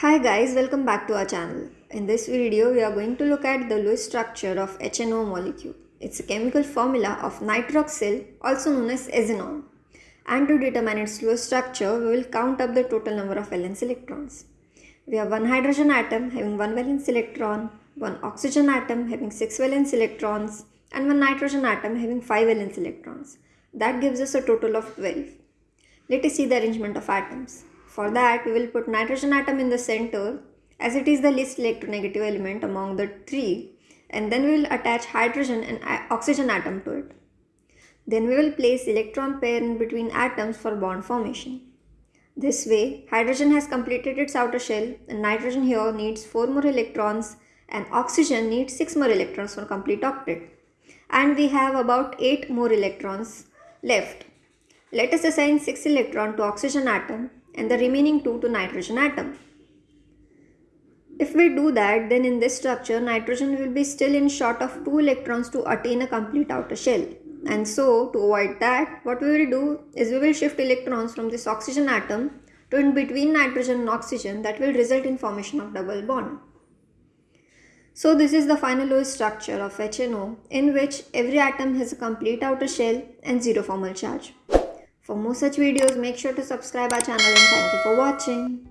Hi guys, welcome back to our channel. In this video, we are going to look at the Lewis structure of HNO molecule. It's a chemical formula of nitroxyl, also known as azanone. And to determine its Lewis structure, we will count up the total number of valence electrons. We have one hydrogen atom having one valence electron, one oxygen atom having six valence electrons, and one nitrogen atom having five valence electrons. That gives us a total of 12. Let us see the arrangement of atoms. For that, we will put nitrogen atom in the center as it is the least electronegative element among the three and then we will attach hydrogen and oxygen atom to it. Then we will place electron pair in between atoms for bond formation. This way, hydrogen has completed its outer shell and nitrogen here needs 4 more electrons and oxygen needs 6 more electrons for complete octet. And we have about 8 more electrons left. Let us assign 6 electron to oxygen atom and the remaining 2 to nitrogen atom. If we do that, then in this structure, nitrogen will be still in short of 2 electrons to attain a complete outer shell. And so, to avoid that, what we will do is we will shift electrons from this oxygen atom to in between nitrogen and oxygen that will result in formation of double bond. So this is the final Lewis structure of HNO in which every atom has a complete outer shell and zero formal charge. For more such videos, make sure to subscribe our channel and thank you for watching.